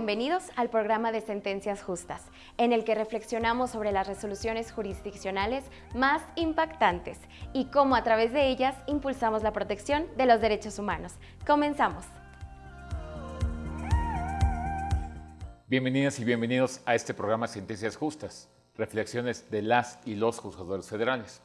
bienvenidos al programa de Sentencias Justas, en el que reflexionamos sobre las resoluciones jurisdiccionales más impactantes y cómo a través de ellas impulsamos la protección de los derechos humanos. Comenzamos. Bienvenidas y bienvenidos a este programa Sentencias Justas, reflexiones de las y los juzgadores federales.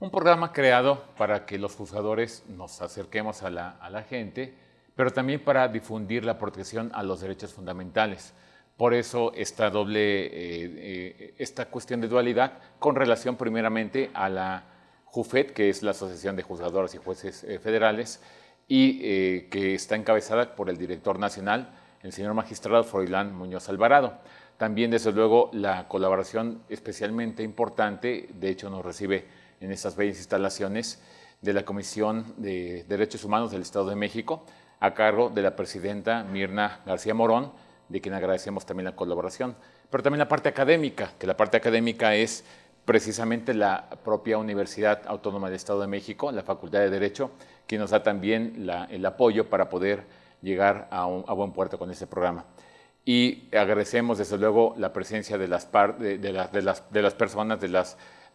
Un programa creado para que los juzgadores nos acerquemos a la, a la gente pero también para difundir la protección a los derechos fundamentales. Por eso esta doble, eh, eh, esta cuestión de dualidad con relación primeramente a la JUFED, que es la Asociación de Juzgadores y Jueces eh, Federales, y que está encabezada por el director nacional, el señor magistrado Froilán Muñoz Alvarado. También, desde luego, la colaboración especialmente importante, de hecho nos recibe en estas bellas instalaciones, de la Comisión de Derechos Humanos del Estado de México, a cargo de la presidenta Mirna García Morón, de quien agradecemos también la colaboración, pero también la parte académica, que la parte académica es precisamente la propia Universidad Autónoma del Estado de México, la Facultad de Derecho, que nos da también el apoyo para poder llegar a, buen puerto con este programa. Y agradecemos desde luego la presencia de las, personas, de,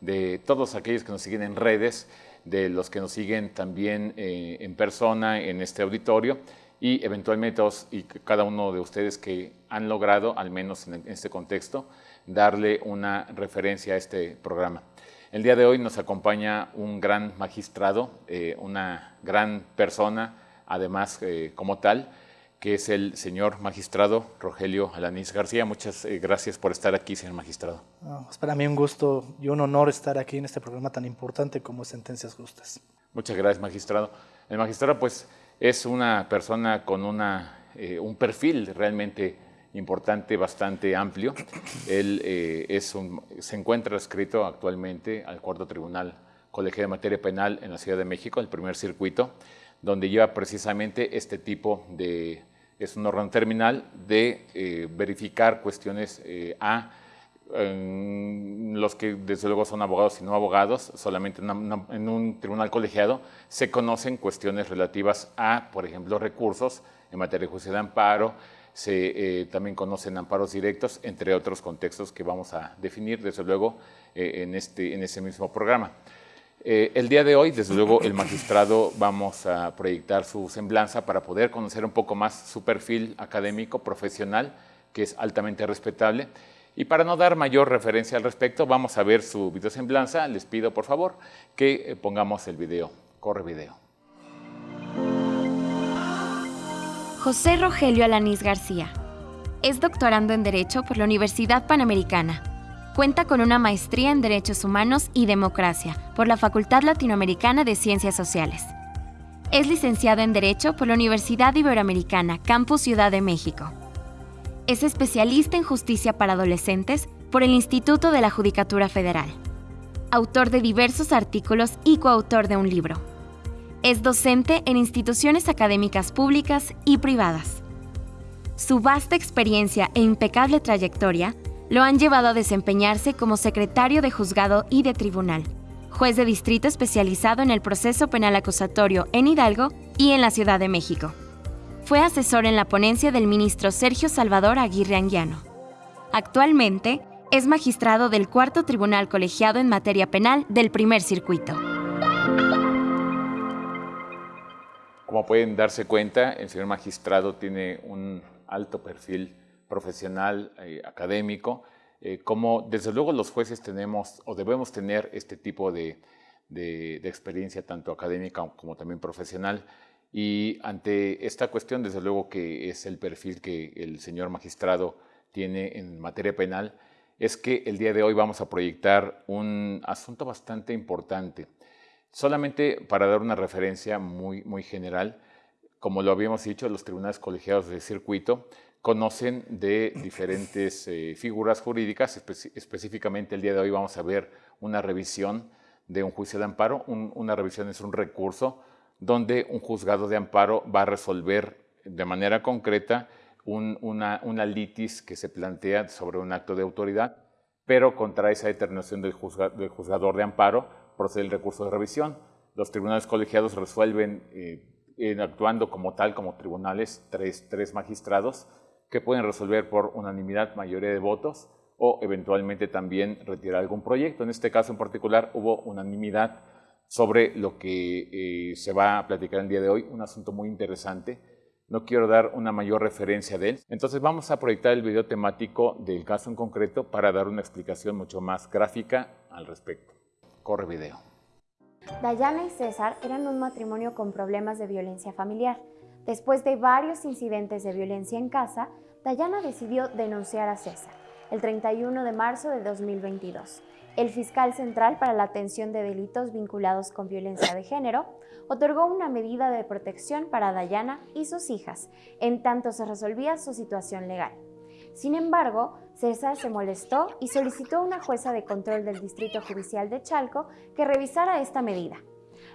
de todos aquellos que nos siguen en redes, de los que nos siguen también eh, en persona en este auditorio y eventualmente todos y cada uno de ustedes que han logrado, al menos en este contexto, darle una referencia a este programa. El día de hoy nos acompaña un gran magistrado, eh, una gran persona, además eh, como tal, que es el señor magistrado Rogelio Alanís García. Muchas eh, gracias por estar aquí, señor magistrado. es para mí un gusto y un honor estar aquí en este programa tan importante como Sentencias Justas. Muchas gracias, magistrado. El magistrado, pues, es una persona con una, eh, un perfil realmente importante, bastante amplio. Él eh, es un, se encuentra escrito actualmente al Cuarto Tribunal Colegio de Materia Penal en la Ciudad de México, el primer circuito, donde lleva precisamente este tipo de es un órgano terminal de eh, verificar cuestiones eh, a los que desde luego son abogados y no abogados, solamente en, un tribunal colegiado se conocen cuestiones relativas a, por ejemplo, recursos en materia de justicia de amparo, se eh, también conocen amparos directos, entre otros contextos que vamos a definir, desde luego, en, este, en ese mismo programa. Eh, el día de hoy, desde luego, el magistrado vamos a proyectar su semblanza para poder conocer un poco más su perfil académico, profesional, que es altamente respetable. Y para no dar mayor referencia al respecto, vamos a ver su videosemblanza. Les pido, por favor, que eh, pongamos el video. Corre video. José Rogelio Alanís García. Es doctorando en Derecho por la Universidad Panamericana Cuenta con una maestría en Derechos Humanos y Democracia por la Facultad Latinoamericana de Ciencias Sociales. Es licenciado en Derecho por la Universidad Iberoamericana, Campus Ciudad de México. Es especialista en justicia para adolescentes por el Instituto de la Judicatura Federal. Autor de diversos artículos y coautor de un libro. Es docente en instituciones académicas públicas y privadas. Su vasta experiencia e impecable trayectoria lo han llevado a desempeñarse como secretario de juzgado y de tribunal, juez de distrito especializado en el proceso penal acusatorio en Hidalgo y en la Ciudad de México. Fue asesor en la ponencia del ministro Sergio Salvador Aguirre Anguiano. Actualmente es magistrado del Cuarto Tribunal Colegiado en Materia Penal del Primer Circuito. Como pueden darse cuenta, el señor magistrado tiene un alto perfil profesional, eh, académico, eh, como desde luego los jueces tenemos o debemos tener este tipo de, experiencia tanto académica como también profesional. Y ante esta cuestión, desde luego que es el perfil que el señor magistrado tiene en materia penal, es que el día de hoy vamos a proyectar un asunto bastante importante. Solamente para dar una referencia muy, muy general, como lo habíamos dicho, los tribunales colegiados de circuito conocen de diferentes eh, figuras jurídicas. específicamente el día de hoy vamos a ver una revisión de un juicio de amparo. una revisión es un recurso donde un juzgado de amparo va a resolver de manera concreta una, una, litis que se plantea sobre un acto de autoridad, pero contra esa determinación del, del juzgador de amparo procede el recurso de revisión. Los tribunales colegiados resuelven, eh, actuando como tal, como tribunales, tres, tres magistrados, que pueden resolver por unanimidad mayoría de votos o eventualmente también retirar algún proyecto. En este caso en particular hubo unanimidad sobre lo que eh, se va a platicar el día de hoy, un asunto muy interesante. No quiero dar una mayor referencia de él. Entonces vamos a proyectar el video temático del caso en concreto para dar una explicación mucho más gráfica al respecto. Corre video. Dayana y César eran un matrimonio con problemas de violencia familiar. Después de varios incidentes de violencia en casa, Dayana decidió denunciar a César el 31 de marzo de 2022 el fiscal central para la atención de delitos vinculados con violencia de género otorgó una medida de protección para Dayana y sus hijas, en tanto se resolvía su situación legal. Sin embargo, César se molestó y solicitó a una jueza de control del Distrito Judicial de Chalco que revisara esta medida.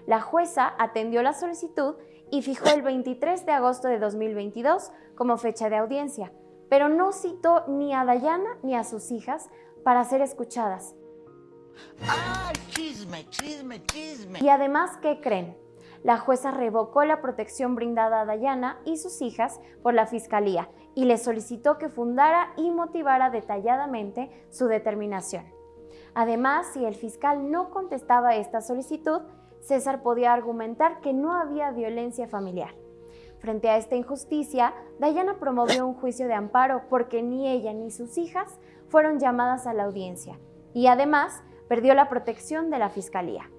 La jueza atendió la solicitud y fijó el 23 de agosto de 2022 como fecha de audiencia, pero no citó ni a Dayana ni a sus hijas para ser escuchadas, ¡Ay, chisme, chisme, chisme! Y además, ¿qué creen? La jueza revocó la protección brindada a Dayana y sus hijas por la Fiscalía y le solicitó que fundara y motivara detalladamente su determinación. Además, si el fiscal no contestaba esta solicitud, César podía argumentar que no había violencia familiar. Frente a esta injusticia, Dayana promovió un juicio de amparo porque ni ella ni sus hijas fueron llamadas a la audiencia y además perdió la protección de la Fiscalía.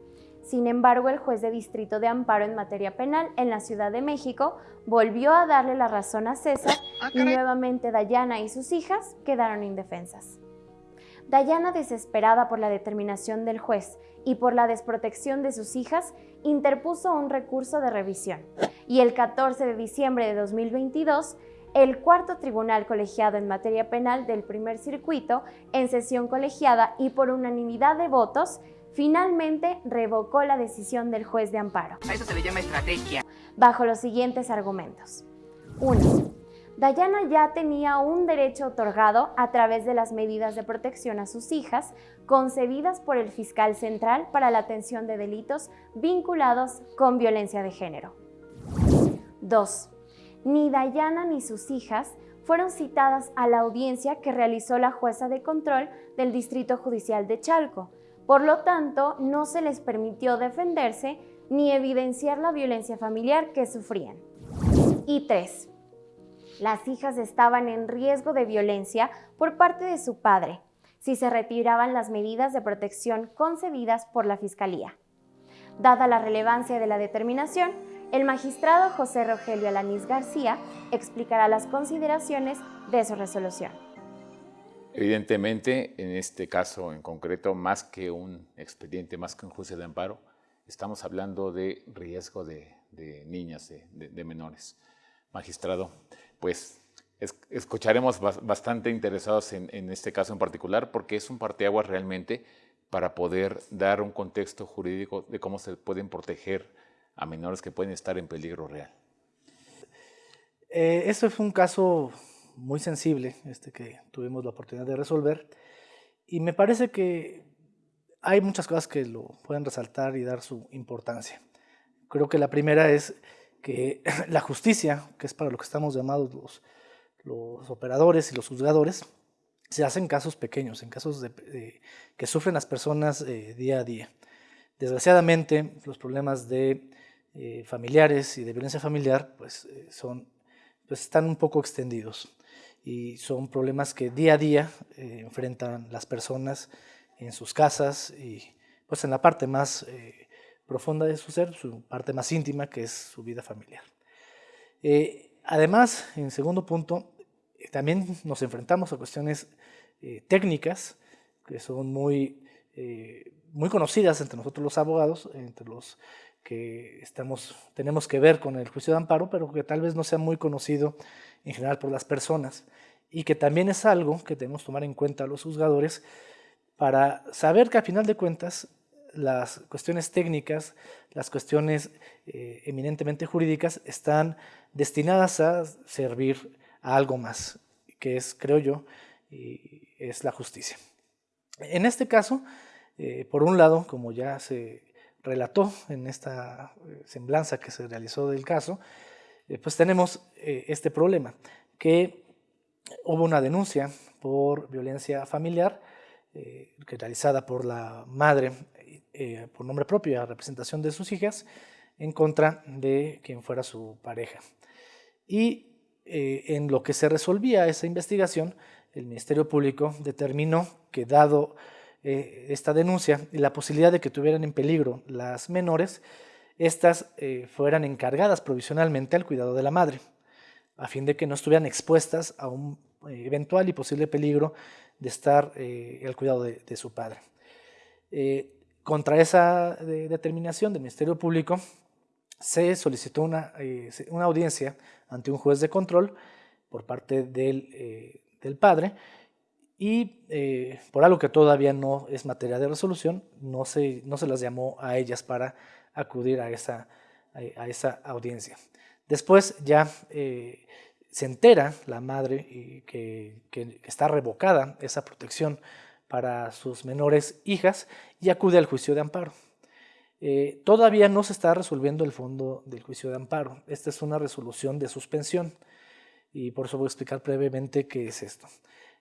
Sin embargo, el juez de distrito de amparo en materia penal en la Ciudad de México volvió a darle la razón a César ah, y nuevamente Dayana y sus hijas quedaron indefensas. Dayana, desesperada por la determinación del juez y por la desprotección de sus hijas, interpuso un recurso de revisión y el 14 de diciembre de 2022 el cuarto tribunal colegiado en materia penal del primer circuito, en sesión colegiada y por unanimidad de votos, finalmente revocó la decisión del juez de amparo. A eso se le llama estrategia. Bajo los siguientes argumentos. 1. Dayana ya tenía un derecho otorgado a través de las medidas de protección a sus hijas concebidas por el fiscal central para la atención de delitos vinculados con violencia de género. 2 ni Dayana ni sus hijas fueron citadas a la audiencia que realizó la jueza de control del Distrito Judicial de Chalco. Por lo tanto, no se les permitió defenderse ni evidenciar la violencia familiar que sufrían. Y tres, las hijas estaban en riesgo de violencia por parte de su padre si se retiraban las medidas de protección concedidas por la Fiscalía. Dada la relevancia de la determinación, el magistrado José Rogelio Alanís García explicará las consideraciones de su resolución. Evidentemente, en este caso en concreto, más que un expediente, más que un juicio de amparo, estamos hablando de riesgo de, niñas, de, menores. Magistrado, pues escucharemos bastante interesados en, este caso en particular porque es un parteaguas realmente para poder dar un contexto jurídico de cómo se pueden proteger a menores que pueden estar en peligro real. Eh, este fue un caso muy sensible este que tuvimos la oportunidad de resolver y me parece que hay muchas cosas que lo pueden resaltar y dar su importancia. Creo que la primera es que la justicia, que es para lo que estamos llamados los, los operadores y los juzgadores, se hace en casos pequeños, en casos de, que sufren las personas eh, día a día. Desgraciadamente, los problemas de eh, familiares y de violencia familiar pues, eh, son, pues están un poco extendidos y son problemas que día a día eh, enfrentan las personas en sus casas y pues en la parte más profunda de su ser, su parte más íntima que es su vida familiar. además, en segundo punto, también nos enfrentamos a cuestiones técnicas que son muy, muy conocidas entre nosotros los abogados, entre los que estamos, tenemos que ver con el juicio de amparo, pero que tal vez no sea muy conocido en general por las personas y que también es algo que debemos tomar en cuenta los juzgadores para saber que a final de cuentas las cuestiones técnicas, las cuestiones eh, eminentemente jurídicas están destinadas a servir a algo más, que es, creo yo, es la justicia. En este caso, eh, por un lado, como ya se relató en esta eh, semblanza que se realizó del caso, pues tenemos este problema, que hubo una denuncia por violencia familiar realizada por la madre eh, por nombre propio a representación de sus hijas en contra de quien fuera su pareja. Y en lo que se resolvía esa investigación, el Ministerio Público determinó que dado esta denuncia y la posibilidad de que tuvieran en peligro las menores, estas fueran encargadas provisionalmente al cuidado de la madre a fin de que no estuvieran expuestas a un eh, eventual y posible peligro de estar eh, al cuidado de, su padre. Eh, contra esa determinación del Ministerio Público se solicitó una, una, audiencia ante un juez de control por parte del, del padre y por algo que todavía no es materia de resolución, no se, no se las llamó a ellas para acudir a esa, a esa audiencia. Después ya eh, se entera la madre que, está revocada esa protección para sus menores hijas y acude al juicio de amparo. Eh, todavía no se está resolviendo el fondo del juicio de amparo. Esta es una resolución de suspensión y por eso voy a explicar brevemente qué es esto.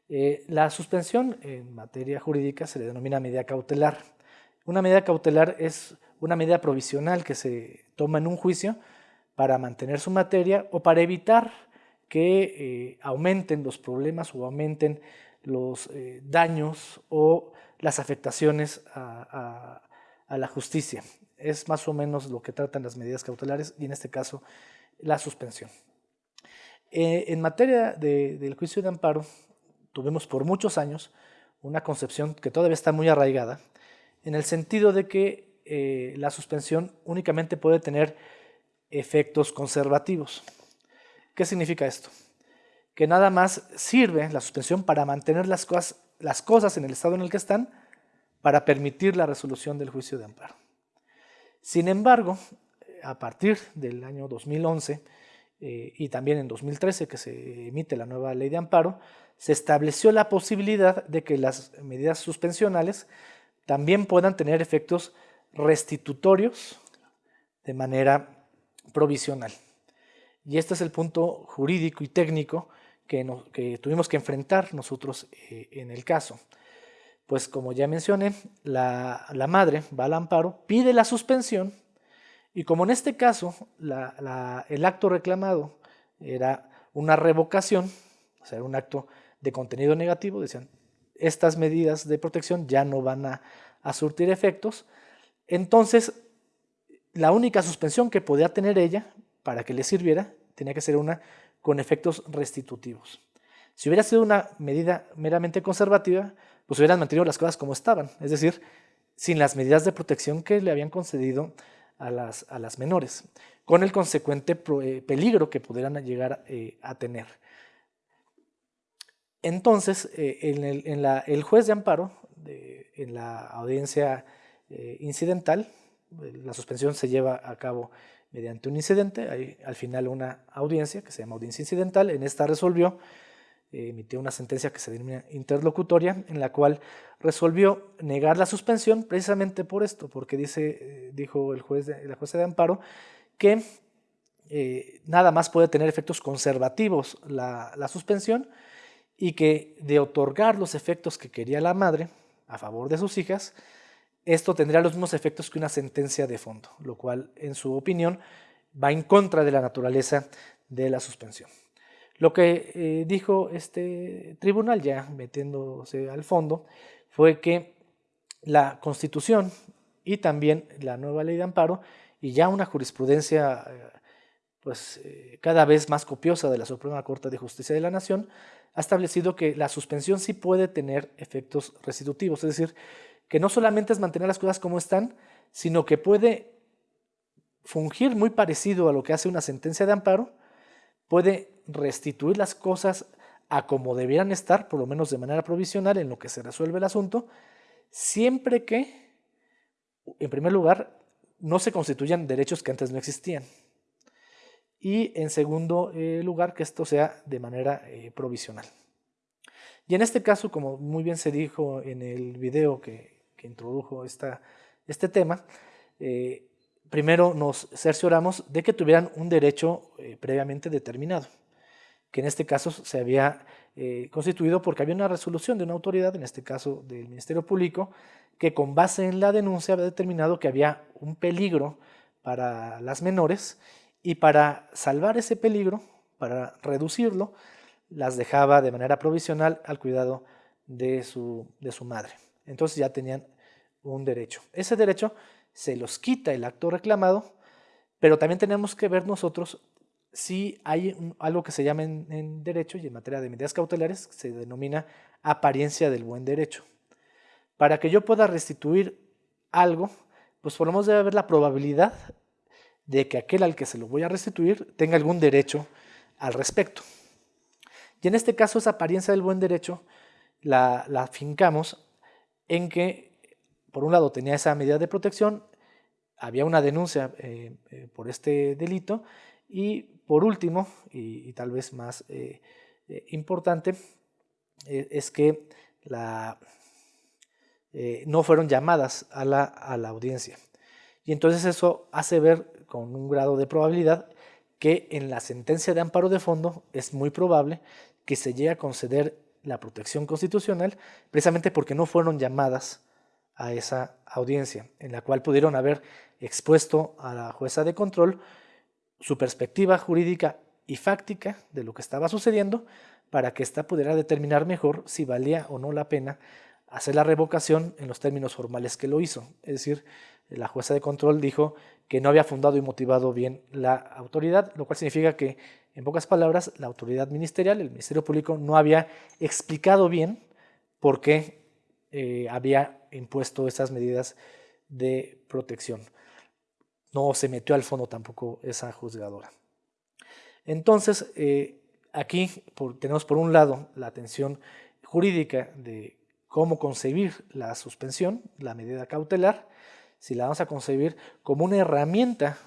Eh, la suspensión en materia jurídica se le denomina medida cautelar. Una medida cautelar es una medida provisional que se toma en un juicio para mantener su materia o para evitar que eh, aumenten los problemas o aumenten los eh, daños o las afectaciones a, la justicia. Es más o menos lo que tratan las medidas cautelares y en este caso la suspensión. Eh, en materia del juicio de amparo, tuvimos por muchos años una concepción que todavía está muy arraigada, en el sentido de que la suspensión únicamente puede tener efectos conservativos. ¿Qué significa esto? Que nada más sirve la suspensión para mantener las cosas, las cosas en el estado en el que están para permitir la resolución del juicio de amparo. Sin embargo, a partir del año 2011 eh, y también en 2013 que se emite la nueva ley de amparo, se estableció la posibilidad de que las medidas suspensionales también puedan tener efectos restitutorios de manera provisional. Y este es el punto jurídico y técnico que, tuvimos que enfrentar nosotros eh, en el caso. Pues como ya mencioné, la, madre va al amparo, pide la suspensión y como en este caso el acto reclamado era una revocación, o sea, un acto de contenido negativo, decían, estas medidas de protección ya no van a, a surtir efectos, entonces la única suspensión que podía tener ella para que le sirviera tenía que ser una con efectos restitutivos. Si hubiera sido una medida meramente conservativa, pues hubieran mantenido las cosas como estaban, es decir, sin las medidas de protección que le habían concedido a las, a las menores, con el consecuente eh, peligro que pudieran llegar eh, a tener. Entonces, eh, en, el, en la, el, juez de amparo, en la audiencia incidental, la suspensión se lleva a cabo mediante un incidente, hay al final una audiencia que se llama audiencia incidental, en esta resolvió, emitió una sentencia que se denomina interlocutoria, en la cual resolvió negar la suspensión precisamente por esto, porque dice, eh, dijo el juez de, la jueza de amparo que eh, nada más puede tener efectos conservativos la, la suspensión y que de otorgar los efectos que quería la madre a favor de sus hijas, esto tendría los mismos efectos que una sentencia de fondo, lo cual, en su opinión, va en contra de la naturaleza de la suspensión. Lo que eh, dijo este tribunal, ya metiéndose al fondo, fue que la Constitución y también la nueva ley de amparo y ya una jurisprudencia eh, pues, eh, cada vez más copiosa de la Suprema Corte de Justicia de la Nación ha establecido que la suspensión sí puede tener efectos restitutivos, es decir, que no solamente es mantener las cosas como están, sino que puede fungir muy parecido a lo que hace una sentencia de amparo, puede restituir las cosas a como debieran estar, por lo menos de manera provisional, en lo que se resuelve el asunto, siempre que, en primer lugar, no se constituyan derechos que antes no existían. Y en segundo eh, lugar, que esto sea de manera eh, provisional. Y en este caso, como muy bien se dijo en el video que, introdujo esta, este tema, eh, primero nos cercioramos de que tuvieran un derecho eh, previamente determinado, que en este caso se había eh, constituido porque había una resolución de una autoridad, en este caso del Ministerio Público, que con base en la denuncia había determinado que había un peligro para las menores y para salvar ese peligro, para reducirlo, las dejaba de manera provisional al cuidado de su, de su madre. Entonces ya tenían un derecho. Ese derecho se los quita el acto reclamado, pero también tenemos que ver nosotros si hay algo que se llama en, derecho y en materia de medidas cautelares, se denomina apariencia del buen derecho. Para que yo pueda restituir algo, pues por lo menos debe haber la probabilidad de que aquel al que se lo voy a restituir tenga algún derecho al respecto. Y en este caso esa apariencia del buen derecho la, la fincamos en que, por un lado, tenía esa medida de protección, había una denuncia eh, eh, por este delito y, por último, y, tal vez más eh, importante, es que no fueron llamadas a la, a la audiencia. Y entonces eso hace ver con un grado de probabilidad que en la sentencia de amparo de fondo es muy probable que se llegue a conceder la protección constitucional precisamente porque no fueron llamadas a esa audiencia, en la cual pudieron haber expuesto a la jueza de control su perspectiva jurídica y fáctica de lo que estaba sucediendo para que ésta pudiera determinar mejor si valía o no la pena hacer la revocación en los términos formales que lo hizo. Es decir, la jueza de control dijo que no había fundado y motivado bien la autoridad, lo cual significa que, en pocas palabras, la autoridad ministerial, el Ministerio Público, no había explicado bien por qué eh, había impuesto esas medidas de protección. No se metió al fondo tampoco esa juzgadora. Entonces, eh, aquí tenemos por un lado la atención jurídica de cómo concebir la suspensión, la medida cautelar, si la vamos a concebir como una herramienta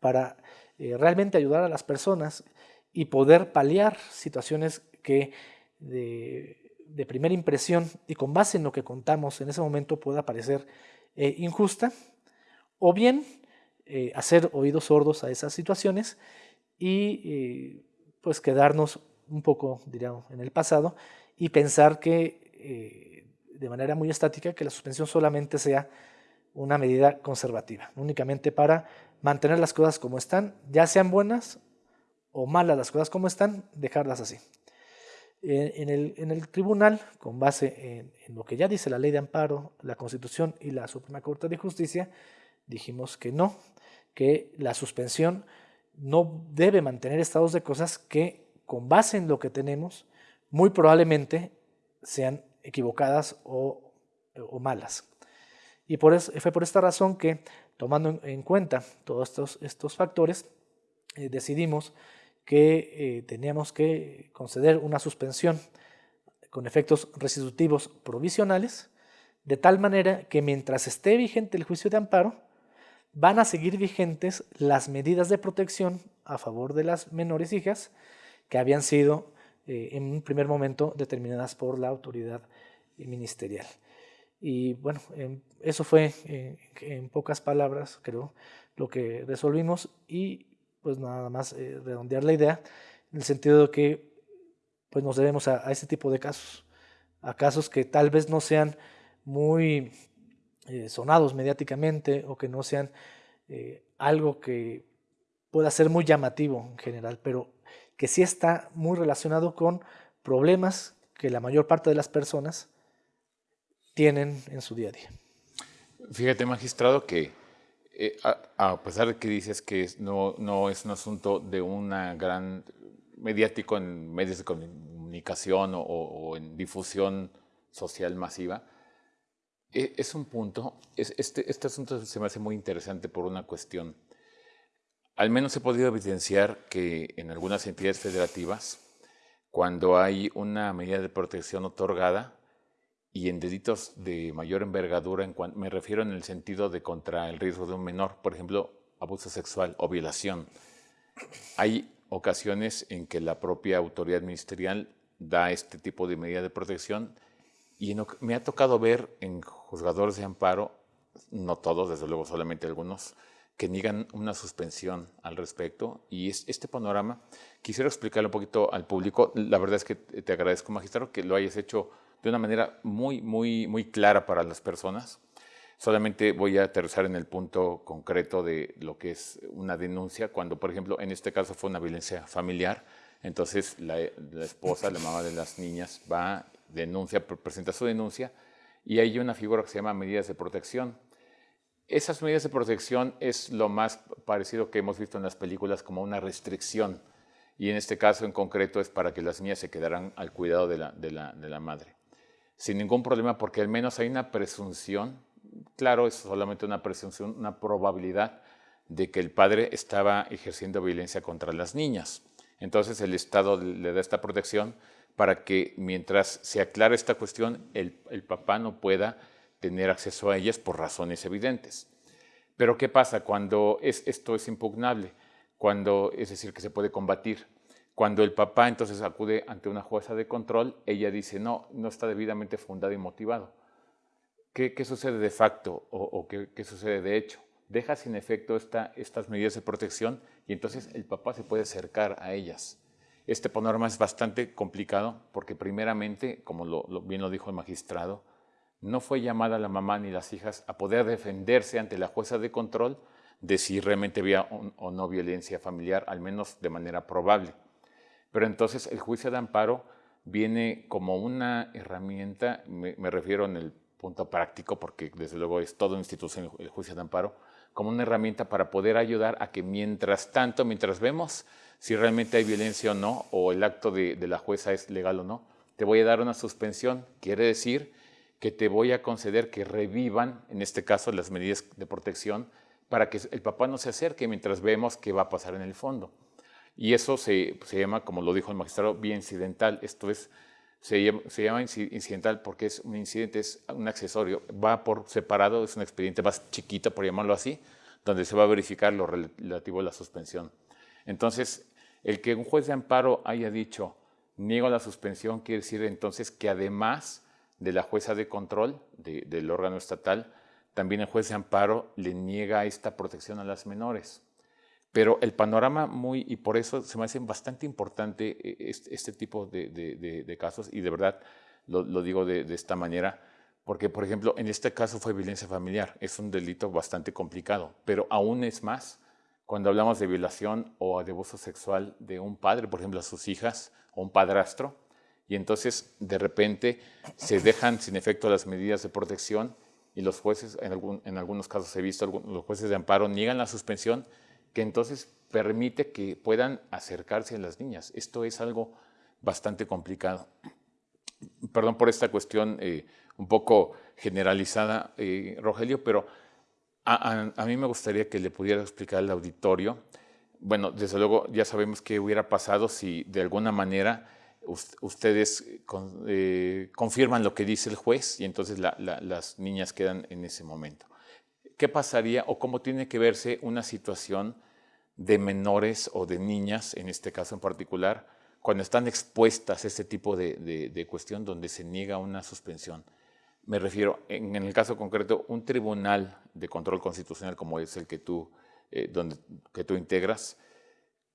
para eh, realmente ayudar a las personas y poder paliar situaciones que de, primera impresión y con base en lo que contamos en ese momento pueda parecer eh, injusta, o bien eh, hacer oídos sordos a esas situaciones y pues quedarnos un poco, diríamos, en el pasado y pensar que de manera muy estática que la suspensión solamente sea una medida conservativa, únicamente para mantener las cosas como están, ya sean buenas o malas las cosas como están, dejarlas así. En el, tribunal, con base en, lo que ya dice la ley de amparo, la Constitución y la Suprema Corte de Justicia, dijimos que no, que la suspensión no debe mantener estados de cosas que, con base en lo que tenemos, muy probablemente sean equivocadas o, malas. Y por fue por esta razón que, tomando en cuenta todos estos, estos factores, eh, decidimos que eh, teníamos que conceder una suspensión con efectos restitutivos provisionales, de tal manera que mientras esté vigente el juicio de amparo, van a seguir vigentes las medidas de protección a favor de las menores hijas que habían sido eh, en un primer momento determinadas por la autoridad ministerial. Y bueno, eso fue en pocas palabras, creo, lo que resolvimos y pues nada más eh, redondear la idea en el sentido de que pues nos debemos a, este tipo de casos, a casos que tal vez no sean muy eh, sonados mediáticamente o que no sean eh, algo que pueda ser muy llamativo en general, pero que sí está muy relacionado con problemas que la mayor parte de las personas tienen en su día a día. Fíjate, magistrado, que eh, a, pesar de que dices que no, no es un asunto de una gran mediático en medios de comunicación o, en difusión social masiva, e, es un punto, este, este asunto se me hace muy interesante por una cuestión. Al menos he podido evidenciar que en algunas entidades federativas, cuando hay una medida de protección otorgada, y en delitos de mayor envergadura, en me refiero en el sentido de contra el riesgo de un menor, por ejemplo, abuso sexual o violación. Hay ocasiones en que la propia autoridad ministerial da este tipo de medida de protección y me ha tocado ver en juzgadores de amparo, no todos, desde luego solamente algunos, que niegan una suspensión al respecto. Y es, este panorama, quisiera explicarlo un poquito al público. La verdad es que te agradezco, magistrado, que lo hayas hecho de una manera muy, muy, muy clara para las personas. Solamente voy a aterrizar en el punto concreto de lo que es una denuncia, cuando, por ejemplo, en este caso fue una violencia familiar, entonces la, esposa, la mamá de las niñas, va, denuncia, presenta su denuncia, y hay una figura que se llama medidas de protección. Esas medidas de protección es lo más parecido que hemos visto en las películas como una restricción, y en este caso en concreto es para que las niñas se quedaran al cuidado de la, madre. Sin ningún problema, porque al menos hay una presunción claro, es solamente una presunción, una probabilidad de que el padre estaba ejerciendo violencia contra las niñas. Entonces el Estado le da esta protección para que mientras se aclare esta cuestión, el, papá no pueda tener acceso a ellas por razones evidentes. Pero ¿qué pasa cuando esto es impugnable? Cuando, es decir, que se puede combatir. Cuando el papá entonces acude ante una jueza de control, ella dice, no, no está debidamente fundado y motivado. ¿qué, sucede de facto o, qué, sucede de hecho? Deja sin efecto estas medidas de protección y entonces el papá se puede acercar a ellas. Este panorama es bastante complicado porque primeramente, como bien lo dijo el magistrado, no fue llamada la mamá ni las hijas a poder defenderse ante la jueza de control de si realmente había o no violencia familiar, al menos de manera probable. Pero entonces el juicio de amparo viene como una herramienta, me, refiero en el punto práctico, porque desde luego es toda institución el juicio de amparo, como una herramienta para poder ayudar a que mientras tanto, mientras vemos si realmente hay violencia o no, o el acto de, la jueza es legal o no, te voy a dar una suspensión. Quiere decir que te voy a conceder que revivan, en este caso, las medidas de protección para que el papá no se acerque mientras vemos qué va a pasar en el fondo. Y eso se, se llama, como lo dijo el magistrado, vía incidental. Esto es se llama, incidental porque es un incidente, es un accesorio, va por separado, es un expediente más chiquito, por llamarlo así, donde se va a verificar lo relativo a la suspensión. Entonces, el que un juez de amparo haya dicho, niego la suspensión, quiere decir entonces que además de la jueza de control del órgano estatal, también el juez de amparo le niega esta protección a las menores. Pero el panorama muy, y por eso se me hace bastante importante eh, este, tipo de, casos, y de verdad lo, digo de, esta manera, porque por ejemplo, en este caso fue violencia familiar, es un delito bastante complicado, pero aún es más cuando hablamos de violación o de abuso sexual de un padre, por ejemplo, a sus hijas o un padrastro, y entonces de repente se dejan sin efecto las medidas de protección y los jueces, en, algún, en algunos casos he visto, los jueces de amparo niegan la suspensión que entonces permite que puedan acercarse a las niñas. Esto es algo bastante complicado. Perdón por esta cuestión eh, un poco generalizada, eh, Rogelio, pero a, mí me gustaría que le pudiera explicar al auditorio. Bueno, desde luego ya sabemos qué hubiera pasado si de alguna manera ustedes eh, confirman lo que dice el juez y entonces las niñas quedan en ese momento. ¿Qué pasaría o cómo tiene que verse una situación de menores o de niñas, en este caso en particular, cuando están expuestas a este tipo de, cuestión donde se niega una suspensión? Me refiero, en, el caso concreto, un tribunal de control constitucional como es el que tú, eh, donde, que tú integras,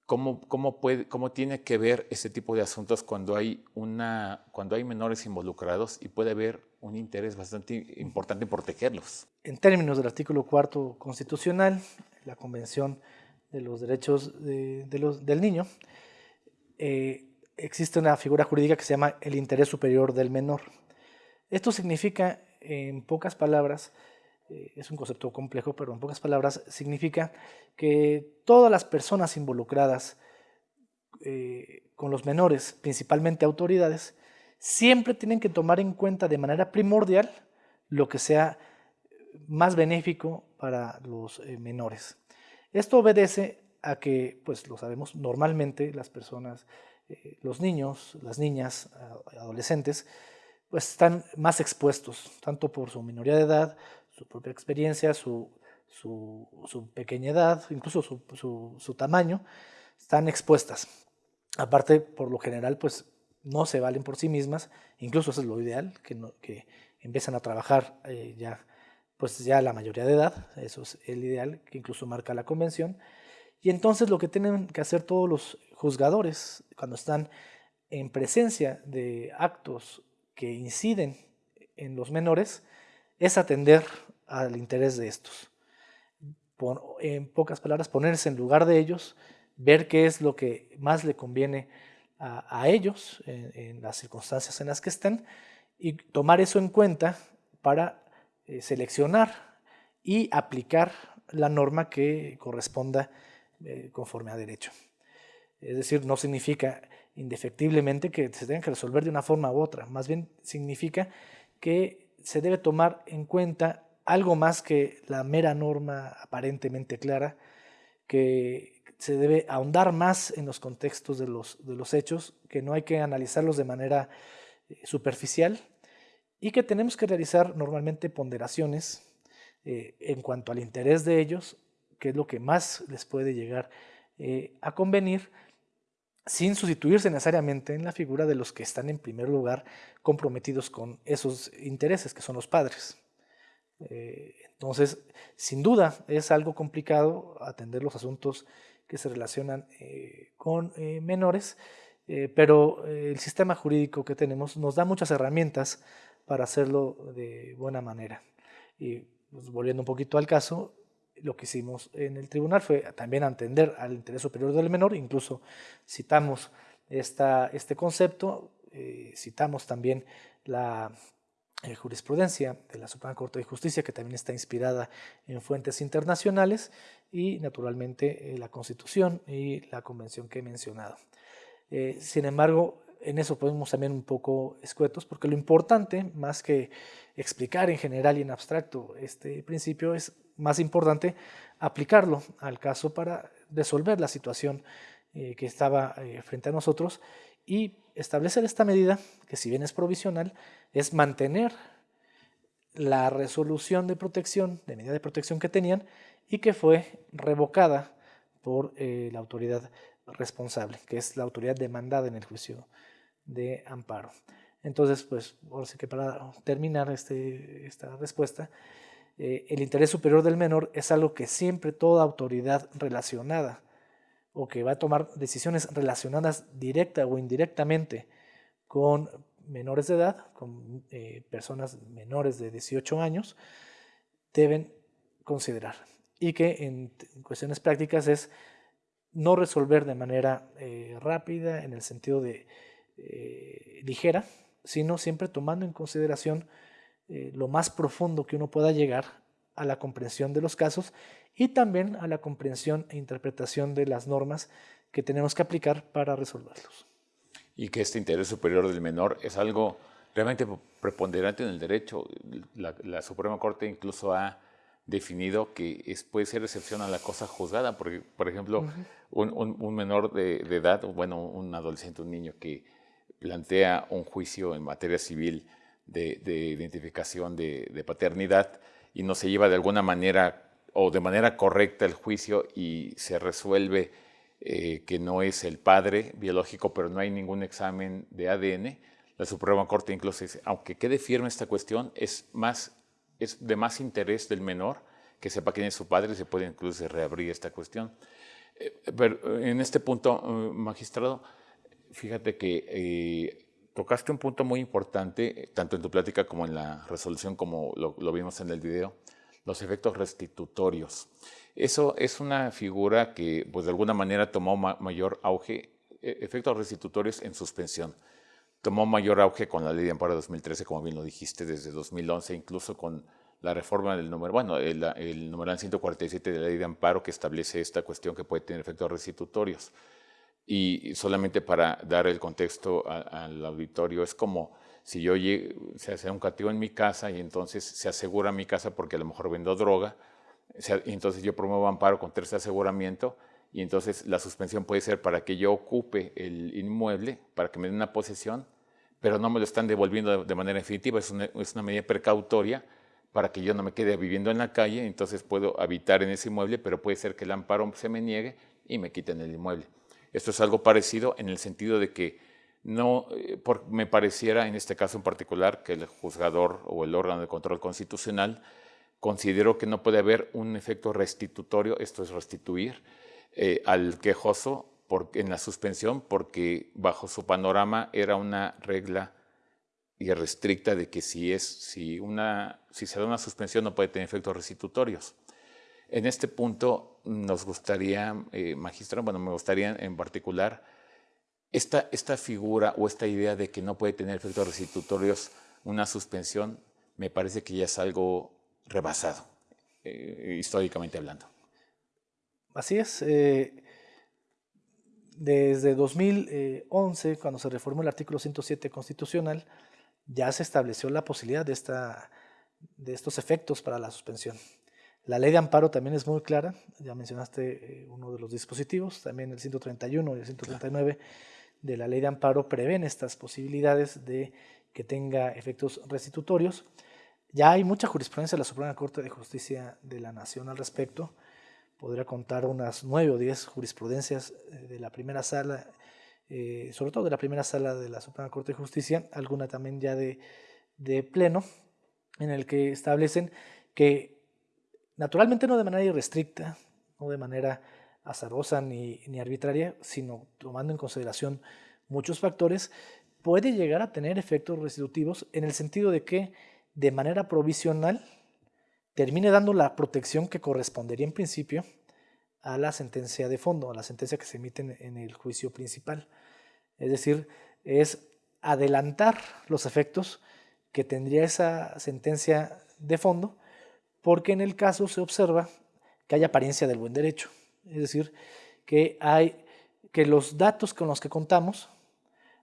¿cómo, cómo, puede, ¿cómo tiene que ver ese tipo de asuntos cuando hay, una, cuando hay menores involucrados y puede haber un interés bastante importante en protegerlos. En términos del artículo cuarto constitucional, la Convención de los Derechos del Niño, eh, existe una figura jurídica que se llama el interés superior del menor. Esto significa, en pocas palabras, es un concepto complejo, pero en pocas palabras significa que todas las personas involucradas eh, con los menores, principalmente autoridades, siempre tienen que tomar en cuenta de manera primordial lo que sea más benéfico para los eh, menores. Esto obedece a que, pues lo sabemos, normalmente las personas, eh, los niños, las niñas, adolescentes, pues están más expuestos, tanto por su minoría de edad, su propia experiencia, su, su, pequeña edad, incluso su, su, tamaño, están expuestas. Aparte, por lo general, pues no se valen por sí mismas, incluso eso es lo ideal, que, que empiezan a trabajar eh, ya pues ya la mayoría de edad, eso es el ideal que incluso marca la convención, y entonces lo que tienen que hacer todos los juzgadores cuando están en presencia de actos que inciden en los menores es atender al interés de estos. en pocas palabras, ponerse en lugar de ellos, ver qué es lo que más le conviene a, ellos en, las circunstancias en las que estén y tomar eso en cuenta para eh, seleccionar y aplicar la norma que corresponda eh, conforme a derecho. Es decir, no significa indefectiblemente que se tenga que resolver de una forma u otra, más bien significa que se debe tomar en cuenta algo más que la mera norma aparentemente clara, que se debe ahondar más en los contextos de los, de los hechos, que no hay que analizarlos de manera eh, superficial y que tenemos que realizar normalmente ponderaciones eh, en cuanto al interés de ellos, que es lo que más les puede llegar eh, a convenir, sin sustituirse necesariamente en la figura de los que están en primer lugar comprometidos con esos intereses, que son los padres. Eh, entonces, sin duda, es algo complicado atender los asuntos que se relacionan eh, con eh, menores, pero el sistema jurídico que tenemos nos da muchas herramientas para hacerlo de buena manera. Y pues, volviendo un poquito al caso, lo que hicimos en el tribunal fue también atender al interés superior del menor, incluso citamos esta, este concepto, citamos también la eh, jurisprudencia de la Suprema Corte de Justicia, que también está inspirada en fuentes internacionales, y naturalmente eh, la Constitución y la Convención que he mencionado. sin embargo, en eso podemos también un poco escuetos, porque lo importante, más que explicar en general y en abstracto este principio, es más importante aplicarlo al caso para resolver la situación eh, que estaba eh, frente a nosotros y establecer esta medida, que si bien es provisional, es mantener la resolución de protección, de medida de protección que tenían y que fue revocada por eh, la autoridad responsable, que es la autoridad demandada en el juicio de amparo. Entonces, pues, ahora sí que para terminar este, esta respuesta, eh, el interés superior del menor es algo que siempre toda autoridad relacionada o que va a tomar decisiones relacionadas directa o indirectamente con menores de edad, con eh, personas menores de 18 años, deben considerar. Y que en, cuestiones prácticas es no resolver de manera eh, rápida, en el sentido de ligera, sino siempre tomando en consideración eh, lo más profundo que uno pueda llegar a la comprensión de los casos y también a la comprensión e interpretación de las normas que tenemos que aplicar para resolverlos. Y que este interés superior del menor es algo realmente preponderante en el derecho. La, Suprema Corte incluso ha definido que es, puede ser excepción a la cosa juzgada, porque, por ejemplo, un, menor de, de, edad, bueno, un adolescente, un niño que plantea un juicio en materia civil de, identificación de, paternidad y no se lleva de alguna manera o de manera correcta el juicio y se resuelve eh, que no es el padre biológico, pero no hay ningún examen de ADN, la Suprema Corte incluso dice, aunque quede firme esta cuestión, es, más, es de más interés del menor que sepa quién es su padre se puede incluso reabrir esta cuestión. Eh, pero en este punto, eh, magistrado, fíjate que tocaste un punto muy importante, tanto en tu plática como en la resolución, como lo, vimos en el video, los efectos restitutorios. Eso es una figura que, pues, de alguna manera tomó mayor auge, e, efectos restitutorios en suspensión. Tomó mayor auge con la ley de amparo de 2013, como bien lo dijiste, desde 2011, incluso con la reforma del número, bueno, el, el numeral 147 de la ley de amparo que establece esta cuestión que puede tener efectos restitutorios. Y solamente para dar el contexto al auditorio, es como si yo se hace un castigo en mi casa y entonces se asegura mi casa porque a lo mejor vendo droga, entonces yo promuevo amparo con tercer aseguramiento y entonces la suspensión puede ser para que yo ocupe el inmueble, para que me den una posesión, pero no me lo están devolviendo de manera definitiva, es una medida precautoria para que yo no me quede viviendo en la calle, entonces puedo habitar en ese inmueble, pero puede ser que el amparo se me niegue y me quiten el inmueble. Esto es algo parecido en el sentido de que no eh, me pareciera en este caso en particular que el juzgador o el órgano de control constitucional considero que no puede haber un efecto restitutorio, esto es restituir, eh, al quejoso en la suspensión, porque bajo su panorama era una regla irrestricta de que si, es, si, una, si se da una suspensión no puede tener efectos restitutorios. En este punto nos gustaría, eh, magistrado, bueno, me gustaría en particular esta, esta figura o esta idea de que no puede tener efectos restitutorios una suspensión, me parece que ya es algo rebasado, eh, históricamente hablando. Así es. Eh, desde 2011, cuando se reformó el artículo 107 constitucional, ya se estableció la posibilidad de, esta, de estos efectos para la suspensión. La ley de amparo también es muy clara, ya mencionaste eh, uno de los dispositivos, también el 131 y el 139 de la ley de amparo prevén estas posibilidades de que tenga efectos restitutorios. Ya hay mucha jurisprudencia de la Suprema Corte de Justicia de la Nación al respecto. Podría contar unas nueve o diez jurisprudencias eh, de la primera sala, eh, sobre todo de la primera sala de la Suprema Corte de Justicia, alguna también ya de, de pleno, en el que establecen que naturalmente no de manera irrestricta, no de manera azarosa ni, arbitraria, sino tomando en consideración muchos factores, puede llegar a tener efectos restitutivos en el sentido de que de manera provisional termine dando la protección que correspondería en principio a la sentencia de fondo, a la sentencia que se emite en el juicio principal. Es decir, es adelantar los efectos que tendría esa sentencia de fondo, porque en el caso se observa que hay apariencia del buen derecho. Es decir, que, hay, que los datos con los que contamos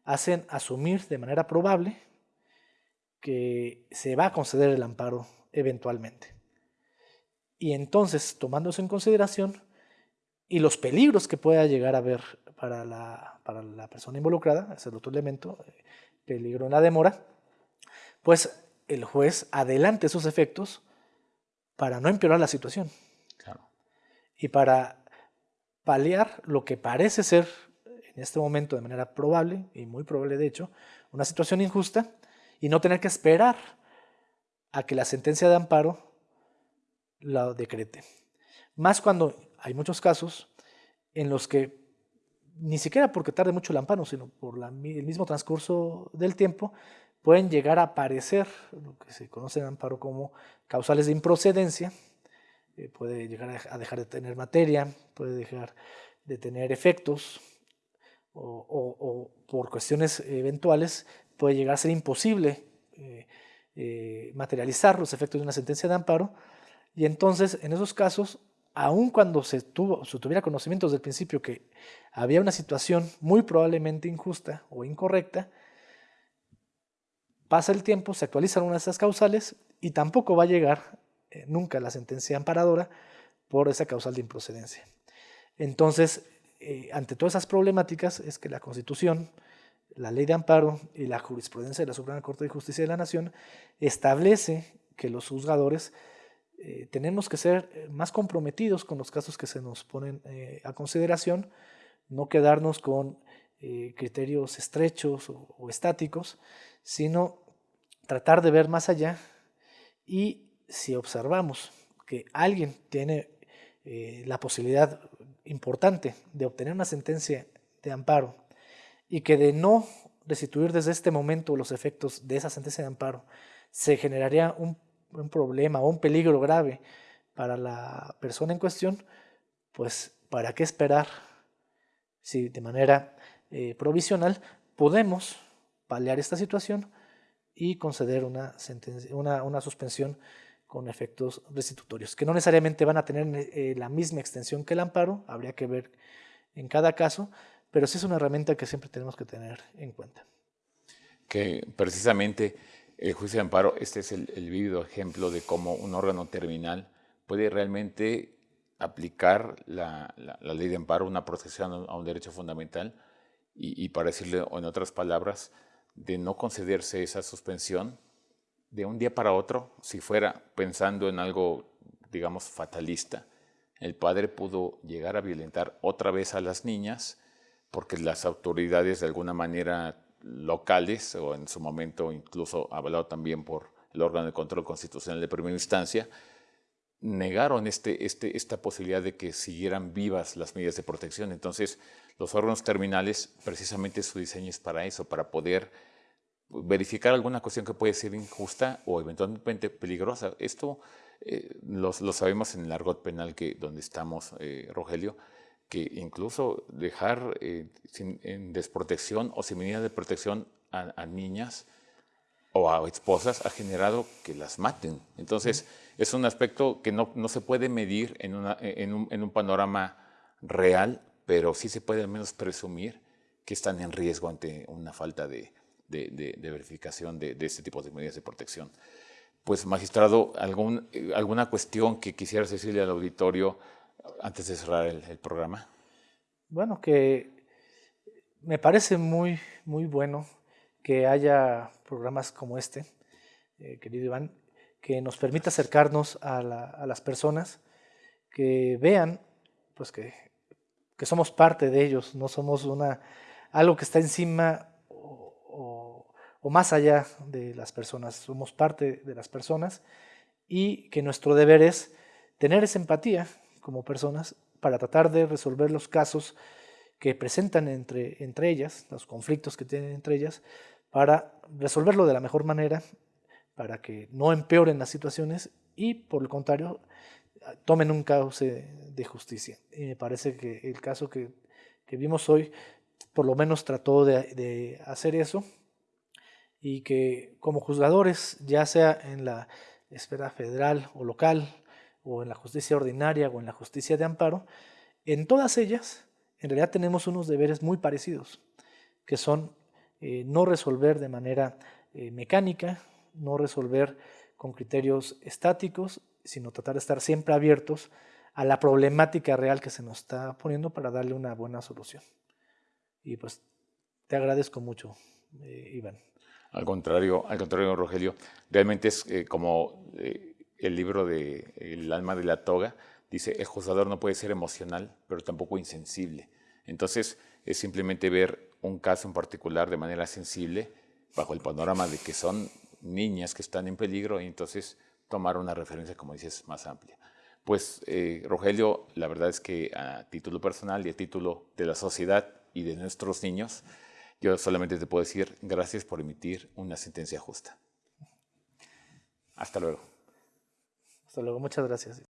hacen asumir de manera probable que se va a conceder el amparo eventualmente. Y entonces, tomando eso en consideración y los peligros que pueda llegar a haber para la, para la persona involucrada, ese es el otro elemento, eh, peligro en la demora, pues el juez adelante esos efectos para no empeorar la situación. Y para paliar lo que parece ser en este momento de manera probable, y muy probable de hecho, una situación injusta y no tener que esperar a que la sentencia de amparo la decrete. Más cuando hay muchos casos en los que ni siquiera porque tarde mucho el amparo, sino por el mismo transcurso del tiempo, pueden llegar a aparecer lo que se conoce en amparo como causales de improcedencia, eh, puede llegar a dejar de tener materia, puede dejar de tener efectos, o, por cuestiones eventuales puede llegar a ser imposible eh, eh, materializar los efectos de una sentencia de amparo. Y entonces en esos casos, aun cuando se, tuvo, se tuviera conocimiento desde el principio que había una situación muy probablemente injusta o incorrecta, pasa el tiempo, se actualizan una de esas causales y tampoco va a llegar eh, nunca la sentencia amparadora por esa causal de improcedencia. Entonces, eh, ante todas esas problemáticas es que la Constitución, la ley de amparo y la jurisprudencia de la Suprema Corte de Justicia de la Nación establece que los juzgadores eh, tenemos que ser más comprometidos con los casos que se nos ponen a consideración, no quedarnos con criterios estrechos o, estáticos, sino tratar de ver más allá y si observamos que alguien tiene la posibilidad importante de obtener una sentencia de amparo y que de no restituir desde este momento los efectos de esa sentencia de amparo, se generaría un, problema o un peligro grave para la persona en cuestión, pues ¿para qué esperar si de manera eh, provisional podemos paliar esta situación y conceder una, sentencia, una, una suspensión con efectos restitutorios, que no necesariamente van a tener eh, la misma extensión que el amparo, habría que ver en cada caso, pero sí es una herramienta que siempre tenemos que tener en cuenta. Que precisamente el juicio de amparo, este es el, el vívido ejemplo de cómo un órgano terminal puede realmente aplicar la, ley de amparo, una protección a un derecho fundamental, y, y para decirle en otras palabras, de no concederse esa suspensión, de un día para otro, si fuera pensando en algo, digamos, fatalista, el padre pudo llegar a violentar otra vez a las niñas porque las autoridades de alguna manera locales o en su momento incluso hablado también por el órgano de control constitucional de primera instancia, negaron este, este, esta posibilidad de que siguieran vivas las medidas de protección. Entonces, los órganos terminales, precisamente su diseño es para eso, para poder verificar alguna cuestión que puede ser injusta o eventualmente peligrosa. Esto eh, lo, sabemos en el argot penal que, donde estamos, eh, Rogelio, que incluso dejar eh, en desprotección o sin medida de protección a, niñas o a esposas ha generado que las maten. Entonces, es un aspecto que no, no se puede medir en, una, en, un, en, un, panorama real, pero sí se puede al menos presumir que están en riesgo ante una falta de, de, verificación de, este tipo de medidas de protección. Pues, magistrado, algún, ¿alguna cuestión que quisieras decirle al auditorio antes de cerrar el, programa? Bueno, que me parece muy, muy bueno que haya programas como este, eh, querido Iván, que nos permita acercarnos a, las personas, que vean pues que, somos parte de ellos, no somos una, algo que está encima o, más allá de las personas, somos parte de las personas y que nuestro deber es tener esa empatía como personas para tratar de resolver los casos que presentan entre, entre ellas, los conflictos que tienen entre ellas, para resolverlo de la mejor manera, para que no empeoren las situaciones y, por el contrario, tomen un cauce de justicia. Y me parece que el caso que, vimos hoy, por lo menos trató de, hacer eso y que como juzgadores, ya sea en la esfera federal o local, o en la justicia ordinaria o en la justicia de amparo, en todas ellas, en realidad tenemos unos deberes muy parecidos, que son eh, no resolver de manera eh, mecánica, no resolver con criterios estáticos, sino tratar de estar siempre abiertos a la problemática real que se nos está poniendo para darle una buena solución. Y pues te agradezco mucho, eh, Iván. Al contrario, al contrario, Rogelio, realmente es como el libro de El alma de la toga, dice, el juzgador no puede ser emocional, pero tampoco insensible. Entonces, es simplemente ver un caso en particular de manera sensible, bajo el panorama de que son niñas que están en peligro, y entonces tomar una referencia, como dices, más amplia. Pues, eh, Rogelio, la verdad es que a título personal y a título de la sociedad y de nuestros niños, yo solamente te puedo decir gracias por emitir una sentencia justa. Hasta luego. Hasta luego, muchas gracias.